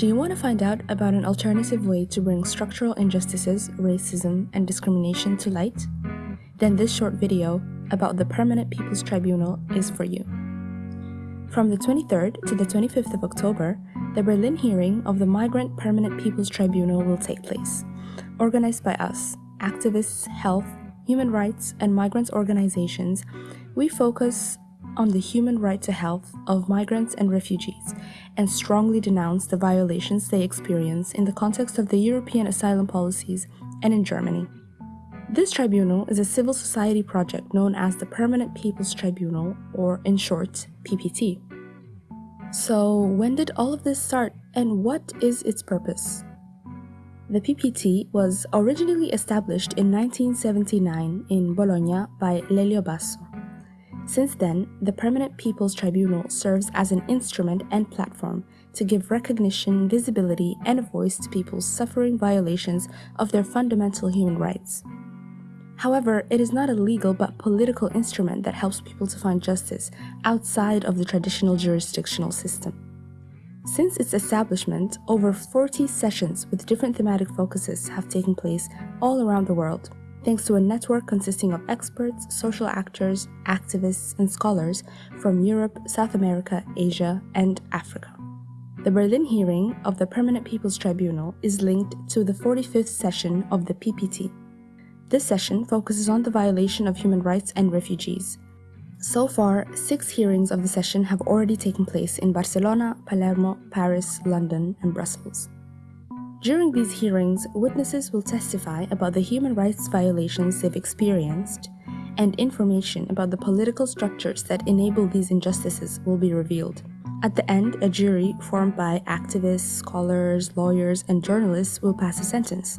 Do you want to find out about an alternative way to bring structural injustices, racism, and discrimination to light? Then this short video about the Permanent People's Tribunal is for you. From the 23rd to the 25th of October, the Berlin hearing of the Migrant Permanent People's Tribunal will take place. Organized by us, activists, health, human rights, and migrants organizations, we focus on the human right to health of migrants and refugees and strongly denounce the violations they experience in the context of the European asylum policies and in Germany. This tribunal is a civil society project known as the Permanent People's Tribunal, or in short, PPT. So, when did all of this start and what is its purpose? The PPT was originally established in 1979 in Bologna by Lelio Basso. Since then, the Permanent People's Tribunal serves as an instrument and platform to give recognition, visibility, and a voice to people suffering violations of their fundamental human rights. However, it is not a legal but political instrument that helps people to find justice outside of the traditional jurisdictional system. Since its establishment, over 40 sessions with different thematic focuses have taken place all around the world thanks to a network consisting of experts, social actors, activists, and scholars from Europe, South America, Asia, and Africa. The Berlin hearing of the Permanent People's Tribunal is linked to the 45th session of the PPT. This session focuses on the violation of human rights and refugees. So far, six hearings of the session have already taken place in Barcelona, Palermo, Paris, London, and Brussels. During these hearings, witnesses will testify about the human rights violations they've experienced, and information about the political structures that enable these injustices will be revealed. At the end, a jury formed by activists, scholars, lawyers, and journalists will pass a sentence.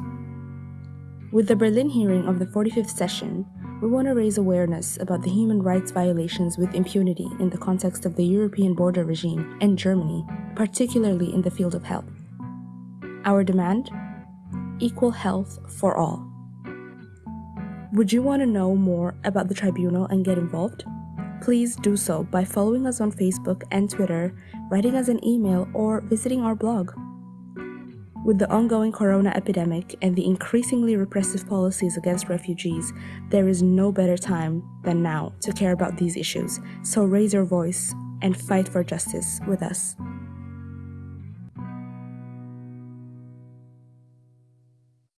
With the Berlin hearing of the 45th session, we want to raise awareness about the human rights violations with impunity in the context of the European border regime and Germany, particularly in the field of health. Our demand? Equal health for all. Would you want to know more about the tribunal and get involved? Please do so by following us on Facebook and Twitter, writing us an email, or visiting our blog. With the ongoing corona epidemic and the increasingly repressive policies against refugees, there is no better time than now to care about these issues, so raise your voice and fight for justice with us.